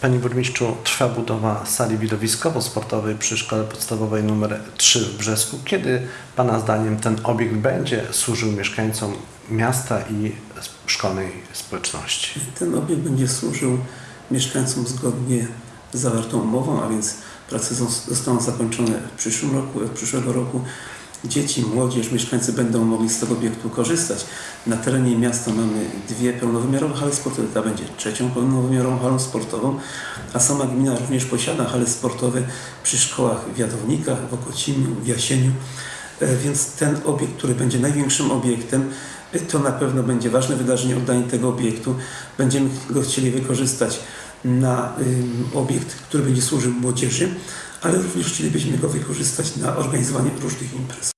Panie Burmistrzu, trwa budowa sali widowiskowo-sportowej przy Szkole Podstawowej nr 3 w Brzesku. Kiedy Pana zdaniem ten obiekt będzie służył mieszkańcom miasta i szkolnej społeczności? Ten obiekt będzie służył mieszkańcom zgodnie z zawartą umową, a więc prace zos- zostaną zakończone w przyszłym roku, od przyszłego roku. Dzieci, młodzież, mieszkańcy będą mogli z tego obiektu korzystać. Na terenie miasta mamy dwie pełnowymiarowe hale sportowe, ta będzie trzecią pełnowymiarową halą sportową, a sama gmina również posiada hale sportowe przy szkołach w Jadownikach, w Okocimiu, w Jasieniu. E, Więc ten obiekt, który będzie największym obiektem, e, to na pewno będzie ważne wydarzenie, oddanie tego obiektu. Będziemy go chcieli wykorzystać na obiekt, który będzie służył młodzieży, ale również chcielibyśmy go wykorzystać na organizowanie różnych imprez.